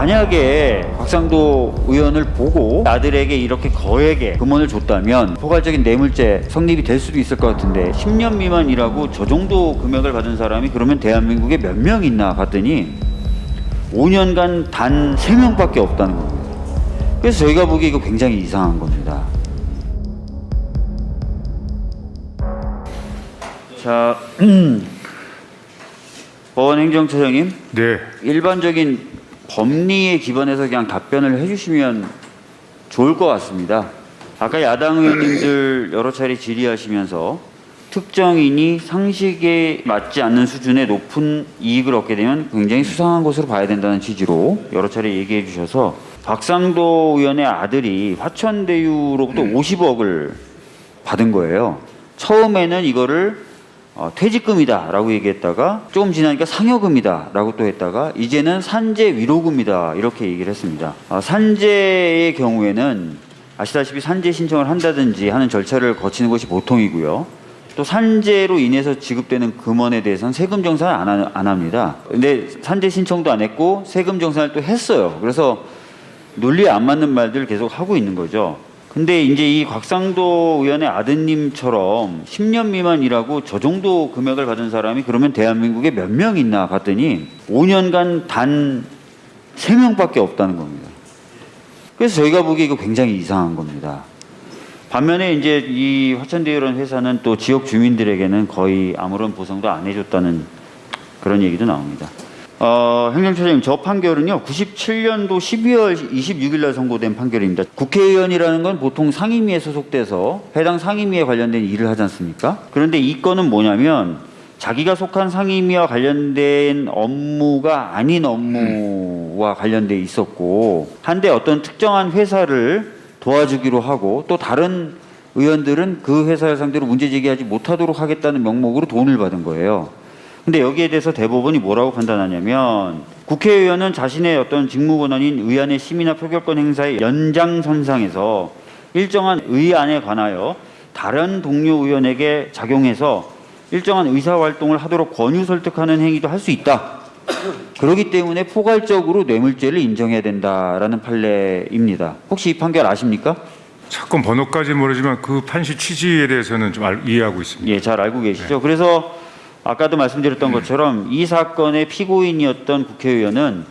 만약에 곽상도 의원을 보고 아들에게 이렇게 거액의 금원을 줬다면 포괄적인 뇌물죄 성립이 될 수도 있을 것 같은데 10년 미만이라고 저 정도 금액을 받은 사람이 그러면 대한민국에 몇 명 있나 봤더니 5년간 단 3명밖에 없다는 겁니다. 그래서 저희가 보기에 이거 굉장히 이상한 겁니다. 자, 법원행정처장님, 네, 일반적인 법리에 기반해서 그냥 답변을 해주시면 좋을 것 같습니다. 아까 야당 의원님들 여러 차례 질의하시면서 특정인이 상식에 맞지 않는 수준의 높은 이익을 얻게 되면 굉장히 수상한 것으로 봐야 된다는 취지로 여러 차례 얘기해 주셔서 박상도 의원의 아들이 화천대유로부터 50억을 받은 거예요. 처음에는 이거를 어, 퇴직금이다 라고 얘기했다가 조금 지나니까 상여금이다 라고 또 했다가 이제는 산재 위로금이다 이렇게 얘기를 했습니다. 어, 산재의 경우에는 아시다시피 산재 신청을 한다든지 하는 절차를 거치는 것이 보통이고요. 또 산재로 인해서 지급되는 금원에 대해서는 세금 정산을 안, 하- 안 합니다. 근데 산재 신청도 안 했고 세금 정산을 또 했어요. 그래서 논리에 안 맞는 말들을 계속 하고 있는 거죠. 근데 이제 이 곽상도 의원의 아드님처럼 10년 미만 일하고 저 정도 금액을 받은 사람이 그러면 대한민국에 몇 명 있나 봤더니 5년간 단 3명밖에 없다는 겁니다. 그래서 저희가 보기에 이거 굉장히 이상한 겁니다. 반면에 이제 이 화천대유라는 회사는 또 지역 주민들에게는 거의 아무런 보상도 안 해줬다는 그런 얘기도 나옵니다. 어, 행정처장님, 저 판결은요, 97년도 12월 26일 날 선고된 판결입니다. 국회의원이라는 건 보통 상임위에 소속돼서 해당 상임위에 관련된 일을 하지 않습니까? 그런데 이 건은 뭐냐면 자기가 속한 상임위와 관련된 업무가 아닌 업무와 관련돼 있었고 한데 어떤 특정한 회사를 도와주기로 하고 또 다른 의원들은 그 회사를 상대로 문제 제기하지 못하도록 하겠다는 명목으로 돈을 받은 거예요. 근데 여기에 대해서 대법원이 뭐라고 판단하냐면 국회의원은 자신의 어떤 직무 권한인 의안의 심의나 표결권 행사의 연장선상에서 일정한 의안에 관하여 다른 동료 의원에게 작용해서 일정한 의사 활동을 하도록 권유 설득하는 행위도 할 수 있다. 그렇기 때문에 포괄적으로 뇌물죄를 인정해야 된다라는 판례입니다. 혹시 이 판결 아십니까? 사건 번호까지 모르지만 그 판시 취지에 대해서는 좀 알- 이해하고 있습니다. 예, 잘 알고 계시죠. 그래서 아까도 말씀드렸던 것처럼 이 사건의 피고인이었던 국회의원은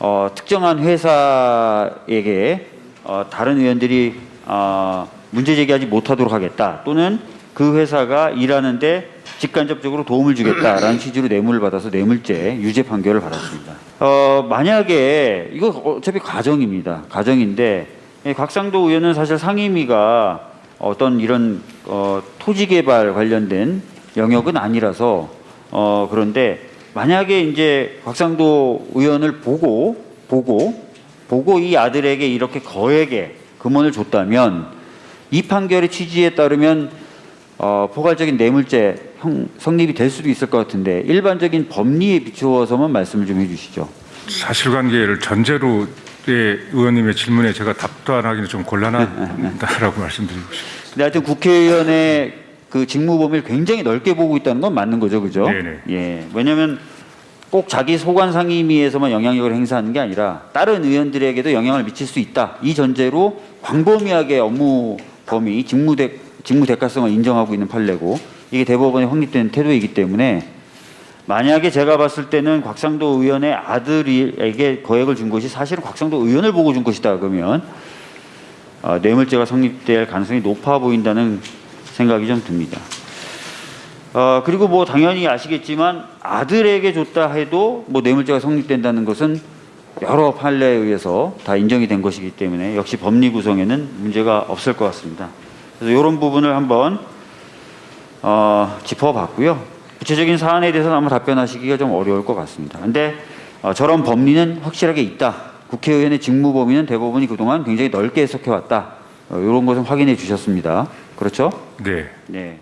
어, 특정한 회사에게 어, 다른 의원들이 어, 문제 제기하지 못하도록 하겠다 또는 그 회사가 일하는데 직간접적으로 도움을 주겠다라는 취지로 뇌물을 받아서 뇌물죄 유죄 판결을 받았습니다. 어, 만약에 이거 어차피 가정입니다. 가정인데 예, 곽상도 의원은 사실 상임위가 어떤 이런 어, 토지 개발 관련된 영역은 아니라서 어, 그런데 만약에 이제 곽상도 의원을 보고 보고 보고 이 아들에게 이렇게 거액의 금원을 줬다면 이 판결의 취지에 따르면 어, 포괄적인 뇌물죄 형, 성립이 될 수도 있을 것 같은데 일반적인 법리에 비추어서만 말씀을 좀 해주시죠. 사실관계를 전제로 의 의원님의 질문에 제가 답변하기는 좀 곤란하다라고 말씀드리고 싶습니다. 근데 하여튼 국회의원의 그 직무 범위를 굉장히 넓게 보고 있다는 건 맞는 거죠, 그죠? 네네. 예. 왜냐하면 꼭 자기 소관 상임위에서만 영향력을 행사하는 게 아니라 다른 의원들에게도 영향을 미칠 수 있다. 이 전제로 광범위하게 업무 범위, 직무 대 직무 대가성을 인정하고 있는 판례고 이게 대법원에 확립된 태도이기 때문에 만약에 제가 봤을 때는 곽상도 의원의 아들에게 거액을 준 것이 사실은 곽상도 의원을 보고 준 것이다 그러면 어, 뇌물죄가 성립될 가능성이 높아 보인다는 생각이 좀 듭니다. 어, 그리고 뭐 당연히 아시겠지만 아들에게 줬다 해도 뭐 뇌물죄가 성립된다는 것은 여러 판례에 의해서 다 인정이 된 것이기 때문에 역시 법리 구성에는 문제가 없을 것 같습니다. 그래서 이런 부분을 한번 어, 짚어봤고요. 구체적인 사안에 대해서는 아마 답변하시기가 좀 어려울 것 같습니다. 근데 어, 저런 법리는 확실하게 있다. 국회의원의 직무 범위는 대법원이 그동안 굉장히 넓게 해석해왔다. 어, 이런 것은 확인해 주셨습니다. 그렇죠? 네. 네.